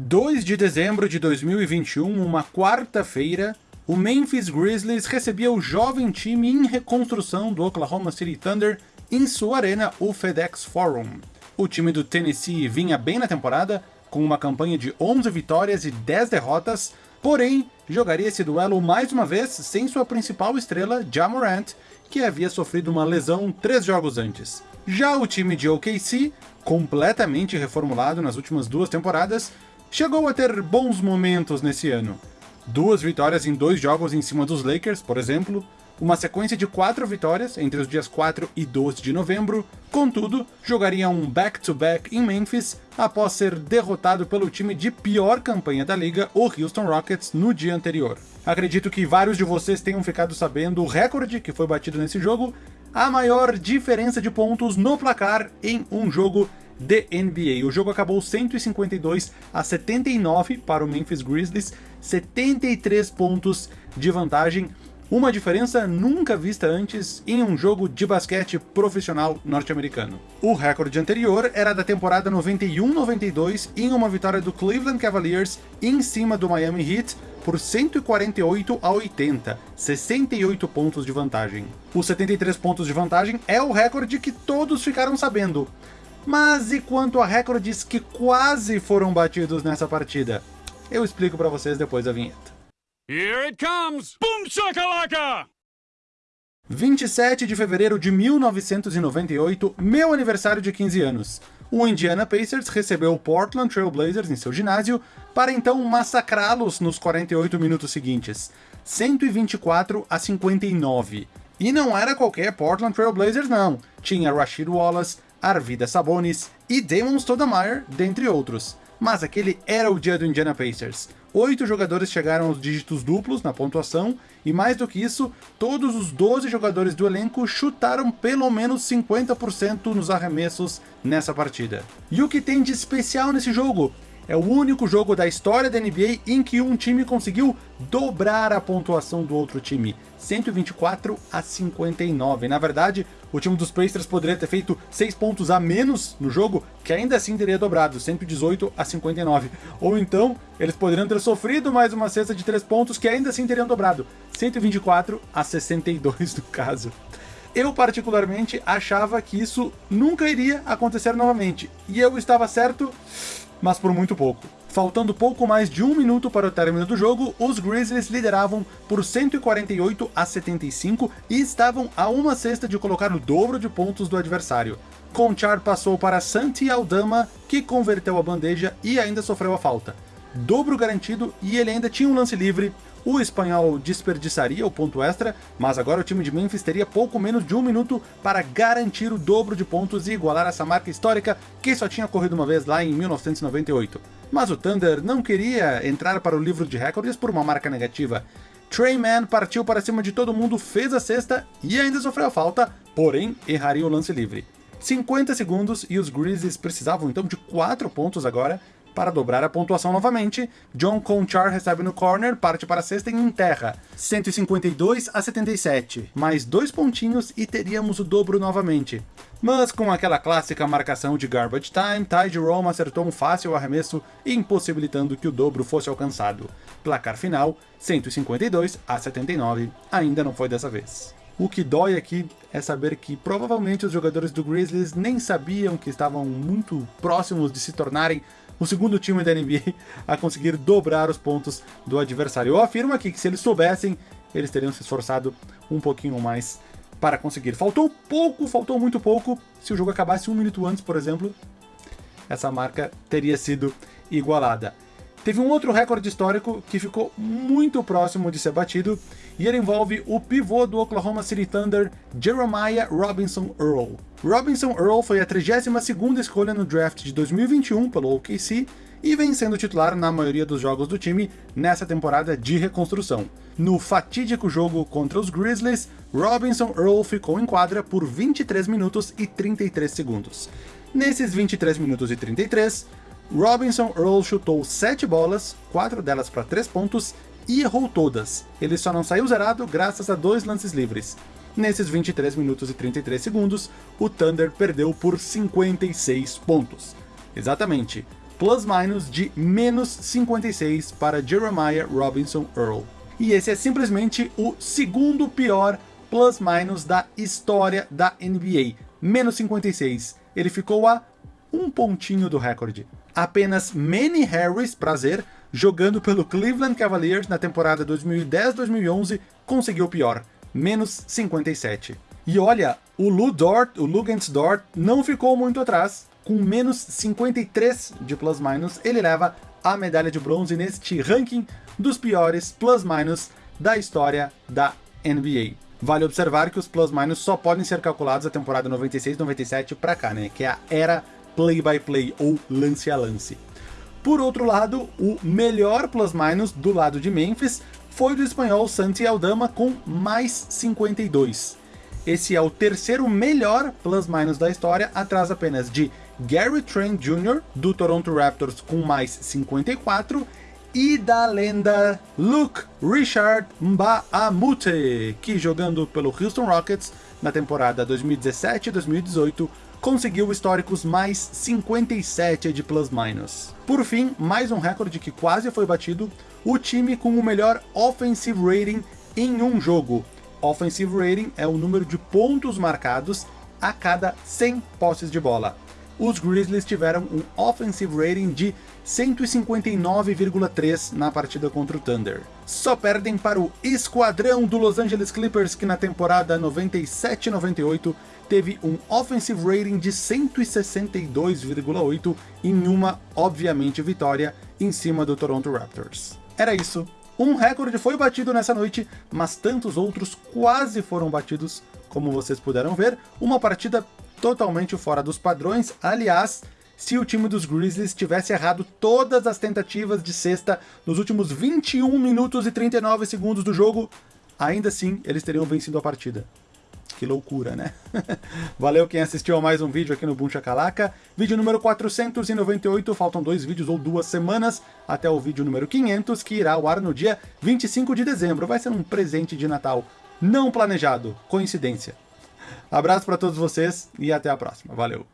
2 de dezembro de 2021, uma quarta-feira, o Memphis Grizzlies recebia o jovem time em reconstrução do Oklahoma City Thunder em sua arena, o FedEx Forum. O time do Tennessee vinha bem na temporada, com uma campanha de 11 vitórias e 10 derrotas, porém jogaria esse duelo mais uma vez sem sua principal estrela, Ja Morant, que havia sofrido uma lesão três jogos antes. Já o time de OKC, completamente reformulado nas últimas duas temporadas, chegou a ter bons momentos nesse ano. Duas vitórias em dois jogos em cima dos Lakers, por exemplo, uma sequência de quatro vitórias entre os dias 4 e 12 de novembro, contudo, jogaria um back-to-back -back em Memphis após ser derrotado pelo time de pior campanha da liga, o Houston Rockets, no dia anterior. Acredito que vários de vocês tenham ficado sabendo o recorde que foi batido nesse jogo, a maior diferença de pontos no placar em um jogo de NBA. O jogo acabou 152 a 79 para o Memphis Grizzlies, 73 pontos de vantagem, uma diferença nunca vista antes em um jogo de basquete profissional norte-americano. O recorde anterior era da temporada 91-92 em uma vitória do Cleveland Cavaliers em cima do Miami Heat por 148 a 80, 68 pontos de vantagem. Os 73 pontos de vantagem é o recorde que todos ficaram sabendo, mas e quanto a recordes que quase foram batidos nessa partida? Eu explico para vocês depois da vinheta. Here it comes! Boom shakalaka! 27 de fevereiro de 1998, meu aniversário de 15 anos. O Indiana Pacers recebeu o Portland Trail Blazers em seu ginásio para então massacrá-los nos 48 minutos seguintes, 124 a 59. E não era qualquer Portland Trail Blazers não, tinha Rashid Wallace, Arvida Sabonis e Damon Stoudemire, dentre outros. Mas aquele era o dia do Indiana Pacers. Oito jogadores chegaram aos dígitos duplos na pontuação, e mais do que isso, todos os 12 jogadores do elenco chutaram pelo menos 50% nos arremessos nessa partida. E o que tem de especial nesse jogo? É o único jogo da história da NBA em que um time conseguiu dobrar a pontuação do outro time, 124 a 59. Na verdade, o time dos Pacers poderia ter feito 6 pontos a menos no jogo, que ainda assim teria dobrado, 118 a 59. Ou então, eles poderiam ter sofrido mais uma cesta de 3 pontos, que ainda assim teriam dobrado, 124 a 62 no caso. Eu particularmente achava que isso nunca iria acontecer novamente, e eu estava certo mas por muito pouco. Faltando pouco mais de um minuto para o término do jogo, os Grizzlies lideravam por 148 a 75 e estavam a uma cesta de colocar o dobro de pontos do adversário. Conchar passou para Santi Aldama, que converteu a bandeja e ainda sofreu a falta. Dobro garantido e ele ainda tinha um lance livre o espanhol desperdiçaria o ponto extra, mas agora o time de Memphis teria pouco menos de um minuto para garantir o dobro de pontos e igualar essa marca histórica que só tinha corrido uma vez lá em 1998. Mas o Thunder não queria entrar para o livro de recordes por uma marca negativa. Trey Mann partiu para cima de todo mundo, fez a cesta e ainda sofreu a falta, porém erraria o lance livre. 50 segundos e os Grizzlies precisavam então de 4 pontos agora para dobrar a pontuação novamente, John Conchar recebe no corner, parte para a sexta e enterra. 152 a 77, mais dois pontinhos e teríamos o dobro novamente. Mas com aquela clássica marcação de garbage time, Ty Jerome acertou um fácil arremesso, impossibilitando que o dobro fosse alcançado. Placar final, 152 a 79, ainda não foi dessa vez. O que dói aqui é saber que provavelmente os jogadores do Grizzlies nem sabiam que estavam muito próximos de se tornarem o segundo time da NBA a conseguir dobrar os pontos do adversário. Eu afirmo aqui que se eles soubessem, eles teriam se esforçado um pouquinho mais para conseguir. Faltou pouco, faltou muito pouco. Se o jogo acabasse um minuto antes, por exemplo, essa marca teria sido igualada. Teve um outro recorde histórico que ficou muito próximo de ser batido, e ele envolve o pivô do Oklahoma City Thunder, Jeremiah Robinson Earl. Robinson Earl foi a 32ª escolha no draft de 2021 pelo OKC e vem sendo titular na maioria dos jogos do time nessa temporada de reconstrução. No fatídico jogo contra os Grizzlies, Robinson Earl ficou em quadra por 23 minutos e 33 segundos. Nesses 23 minutos e 33, Robinson Earl chutou 7 bolas, 4 delas para 3 pontos, e errou todas. Ele só não saiu zerado graças a dois lances livres. Nesses 23 minutos e 33 segundos, o Thunder perdeu por 56 pontos. Exatamente, plus-minus de menos 56 para Jeremiah Robinson Earl. E esse é simplesmente o segundo pior plus-minus da história da NBA, menos 56. Ele ficou a um pontinho do recorde. Apenas Manny Harris, prazer, jogando pelo Cleveland Cavaliers na temporada 2010-2011, conseguiu pior, menos 57. E olha, o Lou Dort, o Lugens Dort, não ficou muito atrás, com menos 53 de plus-minus, ele leva a medalha de bronze neste ranking dos piores plus-minus da história da NBA. Vale observar que os plus-minus só podem ser calculados a temporada 96-97 para cá, né, que é a era play-by-play -play, ou lance a lance. Por outro lado, o melhor plus-minus do lado de Memphis foi do espanhol Santi Aldama com mais 52. Esse é o terceiro melhor plus-minus da história, atrás apenas de Gary Trent Jr., do Toronto Raptors, com mais 54, e da lenda Luke Richard Mbamute, que jogando pelo Houston Rockets na temporada 2017-2018 conseguiu históricos mais 57 de plus-minus. Por fim, mais um recorde que quase foi batido, o time com o melhor offensive rating em um jogo. Offensive rating é o número de pontos marcados a cada 100 posses de bola. Os Grizzlies tiveram um offensive rating de 159,3 na partida contra o Thunder. Só perdem para o esquadrão do Los Angeles Clippers, que na temporada 97-98 teve um offensive rating de 162,8 em uma, obviamente, vitória em cima do Toronto Raptors. Era isso. Um recorde foi batido nessa noite, mas tantos outros quase foram batidos, como vocês puderam ver. Uma partida totalmente fora dos padrões, aliás, se o time dos Grizzlies tivesse errado todas as tentativas de cesta nos últimos 21 minutos e 39 segundos do jogo, ainda assim eles teriam vencido a partida. Que loucura, né? Valeu quem assistiu a mais um vídeo aqui no Boom Chacalaca. Vídeo número 498, faltam dois vídeos ou duas semanas até o vídeo número 500, que irá ao ar no dia 25 de dezembro. Vai ser um presente de Natal não planejado, coincidência. Abraço para todos vocês e até a próxima. Valeu!